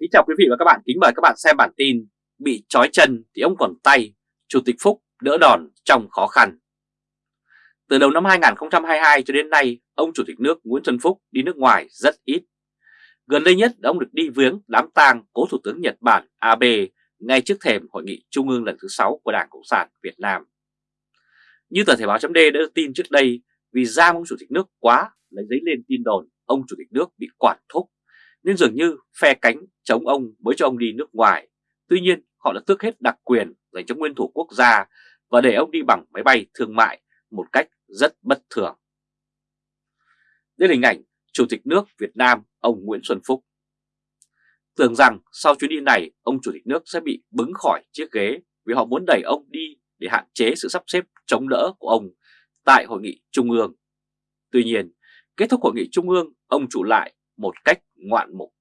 Kính chào quý vị và các bạn, kính mời các bạn xem bản tin Bị trói chân thì ông còn tay, Chủ tịch Phúc đỡ đòn trong khó khăn. Từ đầu năm 2022 cho đến nay, ông Chủ tịch nước Nguyễn Xuân Phúc đi nước ngoài rất ít. Gần đây nhất ông được đi viếng đám tang cố Thủ tướng Nhật Bản Abe ngay trước thềm Hội nghị Trung ương lần thứ 6 của Đảng Cộng sản Việt Nam. Như tờ Thể báo chấm đã đưa tin trước đây, vì giam ông Chủ tịch nước quá lấy giấy lên tin đồn ông Chủ tịch nước bị quản thúc nên dường như phe cánh chống ông mới cho ông đi nước ngoài. Tuy nhiên họ đã tước hết đặc quyền dành cho nguyên thủ quốc gia và để ông đi bằng máy bay thương mại một cách rất bất thường. Đây là hình ảnh Chủ tịch nước Việt Nam ông Nguyễn Xuân Phúc. Tưởng rằng sau chuyến đi này ông Chủ tịch nước sẽ bị bứng khỏi chiếc ghế vì họ muốn đẩy ông đi để hạn chế sự sắp xếp chống đỡ của ông tại Hội nghị Trung ương. Tuy nhiên, kết thúc Hội nghị Trung ương, ông chủ lại một cách ngoạn mục.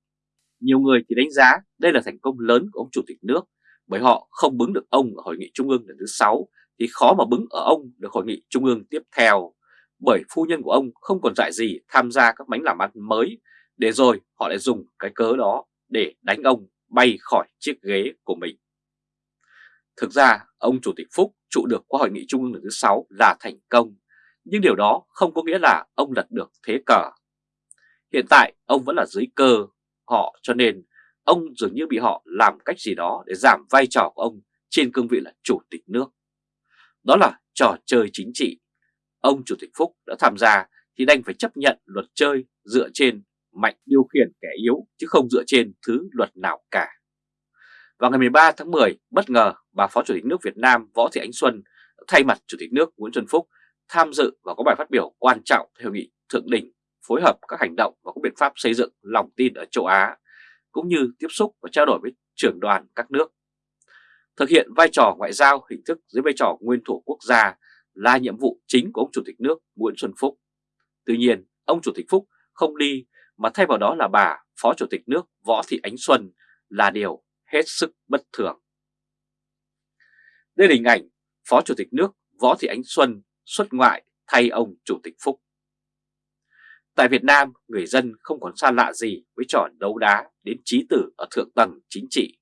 Nhiều người thì đánh giá đây là thành công lớn của ông Chủ tịch nước, bởi họ không bứng được ông ở Hội nghị Trung ương lần thứ 6 thì khó mà bứng ở ông được Hội nghị Trung ương tiếp theo, bởi phu nhân của ông không còn dạy gì tham gia các mánh làm ăn mới, để rồi họ lại dùng cái cớ đó để đánh ông bay khỏi chiếc ghế của mình. Thực ra, ông Chủ tịch Phúc trụ được qua Hội nghị Trung ương lần thứ 6 là thành công, nhưng điều đó không có nghĩa là ông lật được thế cờ Hiện tại ông vẫn là dưới cơ họ cho nên ông dường như bị họ làm cách gì đó để giảm vai trò của ông trên cương vị là chủ tịch nước. Đó là trò chơi chính trị. Ông Chủ tịch Phúc đã tham gia thì đành phải chấp nhận luật chơi dựa trên mạnh điều khiển kẻ yếu chứ không dựa trên thứ luật nào cả. Vào ngày 13 tháng 10, bất ngờ bà Phó Chủ tịch nước Việt Nam Võ Thị Ánh Xuân thay mặt Chủ tịch nước Nguyễn Xuân Phúc tham dự và có bài phát biểu quan trọng theo nghị thượng đỉnh phối hợp các hành động và các biện pháp xây dựng lòng tin ở châu Á, cũng như tiếp xúc và trao đổi với trưởng đoàn các nước. Thực hiện vai trò ngoại giao hình thức dưới vai trò nguyên thủ quốc gia là nhiệm vụ chính của ông Chủ tịch nước Nguyễn Xuân Phúc. Tuy nhiên, ông Chủ tịch Phúc không đi mà thay vào đó là bà Phó Chủ tịch nước Võ Thị Ánh Xuân là điều hết sức bất thường. Đây là hình ảnh Phó Chủ tịch nước Võ Thị Ánh Xuân xuất ngoại thay ông Chủ tịch Phúc. Tại Việt Nam, người dân không còn xa lạ gì với trò đấu đá đến trí tử ở thượng tầng chính trị.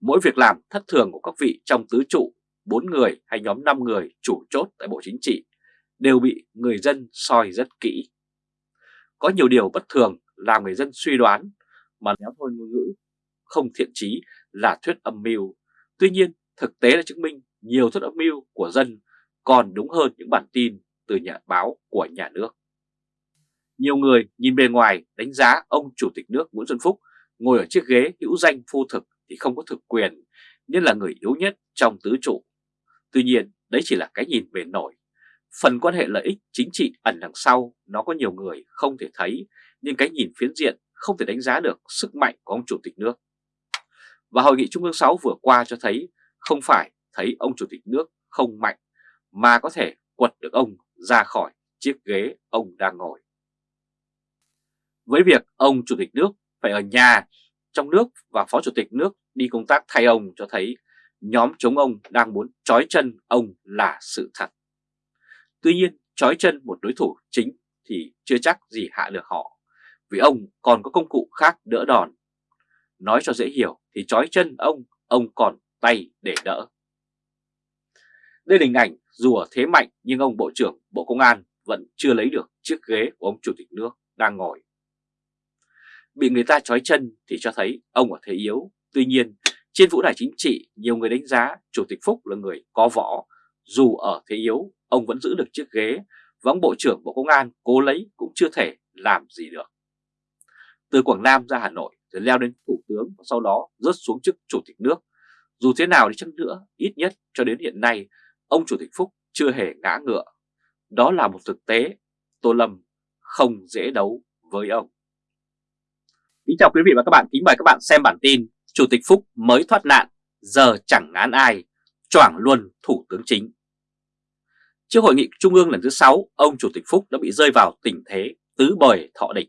Mỗi việc làm thất thường của các vị trong tứ trụ, 4 người hay nhóm 5 người chủ chốt tại Bộ Chính trị đều bị người dân soi rất kỹ. Có nhiều điều bất thường làm người dân suy đoán mà nếu thôi ngôn ngữ không thiện trí là thuyết âm mưu. Tuy nhiên, thực tế đã chứng minh nhiều thuyết âm mưu của dân còn đúng hơn những bản tin từ nhà báo của nhà nước. Nhiều người nhìn bề ngoài đánh giá ông Chủ tịch nước Nguyễn Xuân Phúc ngồi ở chiếc ghế hữu danh phu thực thì không có thực quyền, nên là người yếu nhất trong tứ trụ. Tuy nhiên, đấy chỉ là cái nhìn bề nổi. Phần quan hệ lợi ích chính trị ẩn đằng sau nó có nhiều người không thể thấy, nhưng cái nhìn phiến diện không thể đánh giá được sức mạnh của ông Chủ tịch nước. Và Hội nghị Trung ương 6 vừa qua cho thấy không phải thấy ông Chủ tịch nước không mạnh, mà có thể quật được ông ra khỏi chiếc ghế ông đang ngồi với việc ông Chủ tịch nước phải ở nhà trong nước và Phó Chủ tịch nước đi công tác thay ông cho thấy nhóm chống ông đang muốn trói chân ông là sự thật. Tuy nhiên, trói chân một đối thủ chính thì chưa chắc gì hạ được họ, vì ông còn có công cụ khác đỡ đòn. Nói cho dễ hiểu thì trói chân ông, ông còn tay để đỡ. Đây là hình ảnh dù ở thế mạnh nhưng ông Bộ trưởng Bộ Công an vẫn chưa lấy được chiếc ghế của ông Chủ tịch nước đang ngồi bị người ta trói chân thì cho thấy ông ở thế yếu. Tuy nhiên, trên vũ đài chính trị, nhiều người đánh giá Chủ tịch Phúc là người có võ. Dù ở thế yếu, ông vẫn giữ được chiếc ghế và ông Bộ trưởng Bộ Công an cố lấy cũng chưa thể làm gì được. Từ Quảng Nam ra Hà Nội rồi leo đến Thủ tướng và sau đó rớt xuống chức Chủ tịch nước. Dù thế nào đi chăng nữa, ít nhất cho đến hiện nay, ông Chủ tịch Phúc chưa hề ngã ngựa. Đó là một thực tế, Tô Lâm không dễ đấu với ông. Kính chào quý vị và các bạn, kính mời các bạn xem bản tin Chủ tịch Phúc mới thoát nạn, giờ chẳng ngán ai, choảng luôn Thủ tướng Chính. Trước hội nghị Trung ương lần thứ 6, ông Chủ tịch Phúc đã bị rơi vào tình thế tứ bời thọ địch.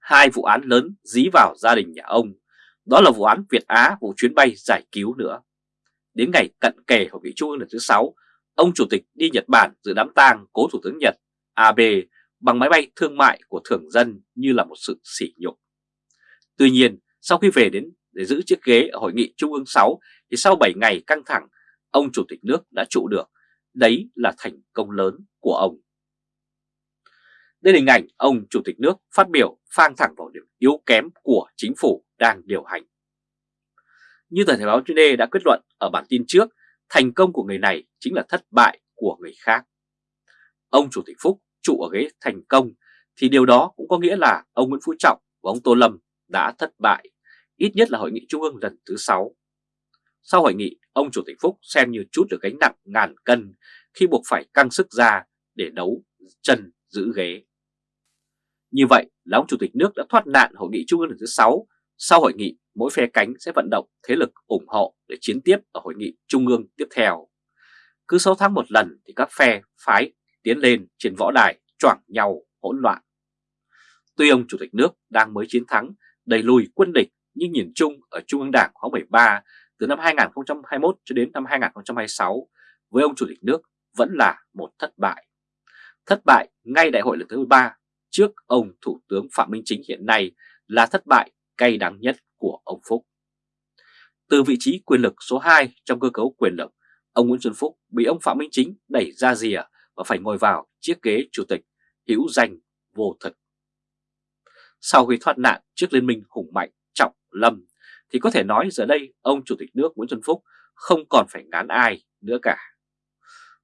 Hai vụ án lớn dí vào gia đình nhà ông, đó là vụ án Việt Á, vụ chuyến bay giải cứu nữa. Đến ngày cận kề hội nghị Trung ương lần thứ 6, ông Chủ tịch đi Nhật Bản dự đám tang cố Thủ tướng Nhật Abe bằng máy bay thương mại của thường dân như là một sự sỉ nhục. Tuy nhiên, Sau khi về đến để giữ chiếc ghế ở Hội nghị Trung ương 6 thì sau 7 ngày căng thẳng, ông Chủ tịch nước đã trụ được. Đấy là thành công lớn của ông. Đây là hình ảnh ông Chủ tịch nước phát biểu phang thẳng vào điểm yếu kém của chính phủ đang điều hành. Như tờ Thể báo Chuyên đề đã kết luận ở bản tin trước, thành công của người này chính là thất bại của người khác. Ông Chủ tịch Phúc trụ ở ghế thành công thì điều đó cũng có nghĩa là ông Nguyễn Phú Trọng và ông Tô Lâm đã thất bại, ít nhất là hội nghị trung ương lần thứ 6. Sau hội nghị, ông Chủ tịch Phúc xem như chút được gánh nặng ngàn cân khi buộc phải căng sức ra để đấu chân giữ ghế. Như vậy là ông Chủ tịch nước đã thoát nạn hội nghị trung ương lần thứ 6. Sau hội nghị, mỗi phe cánh sẽ vận động thế lực ủng hộ để chiến tiếp ở hội nghị trung ương tiếp theo. Cứ 6 tháng một lần thì các phe phái tiến lên trên võ đài choảng nhau hỗn loạn. Tuy ông Chủ tịch nước đang mới chiến thắng đẩy lùi quân địch nhưng nhìn chung ở Trung ương Đảng khóa 13 từ năm 2021 cho đến năm 2026 với ông Chủ tịch nước vẫn là một thất bại. Thất bại ngay đại hội lần thứ 13 trước ông Thủ tướng Phạm Minh Chính hiện nay là thất bại cay đắng nhất của ông Phúc. Từ vị trí quyền lực số 2 trong cơ cấu quyền lực, ông Nguyễn Xuân Phúc bị ông Phạm Minh Chính đẩy ra rìa và phải ngồi vào chiếc ghế chủ tịch hữu danh vô thực. Sau khi thoát nạn trước liên minh hùng mạnh trọng lâm thì có thể nói giờ đây ông Chủ tịch nước Nguyễn Xuân Phúc không còn phải ngán ai nữa cả.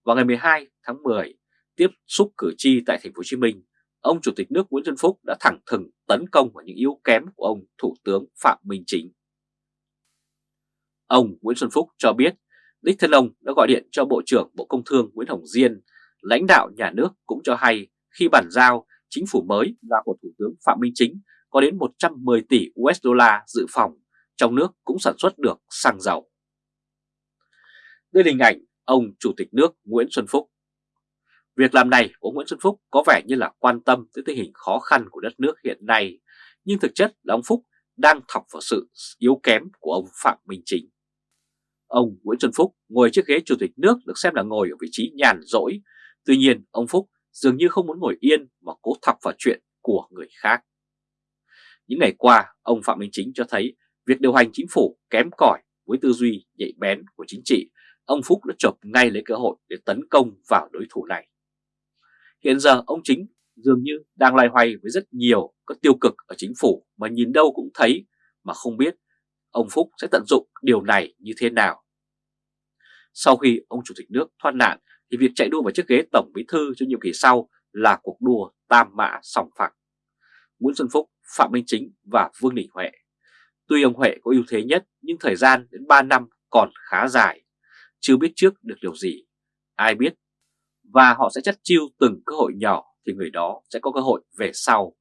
Vào ngày 12 tháng 10, tiếp xúc cử tri tại thành phố Hồ Chí Minh, ông Chủ tịch nước Nguyễn Xuân Phúc đã thẳng thừng tấn công vào những yếu kém của ông Thủ tướng Phạm Minh Chính. Ông Nguyễn Xuân Phúc cho biết đích thân ông đã gọi điện cho Bộ trưởng Bộ Công Thương Nguyễn Hồng Diên, lãnh đạo nhà nước cũng cho hay khi bản giao chính phủ mới là của Thủ tướng Phạm Minh Chính có đến 110 tỷ USD dự phòng, trong nước cũng sản xuất được xăng dầu. Đây là hình ảnh ông Chủ tịch nước Nguyễn Xuân Phúc. Việc làm này của Nguyễn Xuân Phúc có vẻ như là quan tâm tới tình hình khó khăn của đất nước hiện nay, nhưng thực chất là ông Phúc đang thọc vào sự yếu kém của ông Phạm Minh Chính. Ông Nguyễn Xuân Phúc ngồi chiếc ghế chủ tịch nước được xem là ngồi ở vị trí nhàn rỗi, tuy nhiên ông Phúc dường như không muốn ngồi yên mà cố thọc vào chuyện của người khác. Những ngày qua, ông Phạm Minh Chính cho thấy việc điều hành chính phủ kém cỏi với tư duy nhạy bén của chính trị, ông Phúc đã chộp ngay lấy cơ hội để tấn công vào đối thủ này. Hiện giờ ông Chính dường như đang loay hoay với rất nhiều các tiêu cực ở chính phủ mà nhìn đâu cũng thấy mà không biết ông Phúc sẽ tận dụng điều này như thế nào. Sau khi ông Chủ tịch nước thoát nạn thì việc chạy đua vào chiếc ghế Tổng Bí Thư cho nhiệm kỳ sau là cuộc đua tam mã sòng phẳng. Nguyễn Xuân Phúc, Phạm Minh Chính và Vương Đình Huệ. Tuy ông Huệ có ưu thế nhất nhưng thời gian đến 3 năm còn khá dài, chưa biết trước được điều gì, ai biết. Và họ sẽ chất chiêu từng cơ hội nhỏ thì người đó sẽ có cơ hội về sau.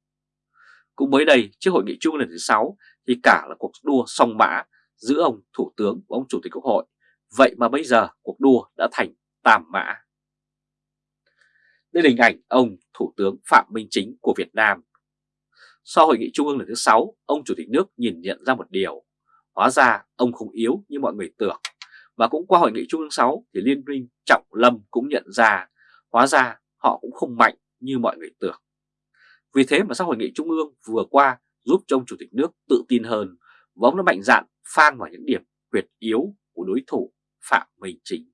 Cũng mới đây, trước hội nghị chung lần thứ 6 thì cả là cuộc đua song mã giữa ông Thủ tướng và ông Chủ tịch Quốc hội. Vậy mà bây giờ cuộc đua đã thành tam mã. Đây là hình ảnh ông Thủ tướng Phạm Minh Chính của Việt Nam. Sau hội nghị trung ương lần thứ 6, ông Chủ tịch nước nhìn nhận ra một điều. Hóa ra ông không yếu như mọi người tưởng. Và cũng qua hội nghị trung ương 6 thì Liên minh Trọng Lâm cũng nhận ra hóa ra họ cũng không mạnh như mọi người tưởng. Vì thế mà sau hội nghị trung ương vừa qua giúp cho ông Chủ tịch nước tự tin hơn và ông đã mạnh dạn phang vào những điểm huyệt yếu của đối thủ Phạm Minh Chính.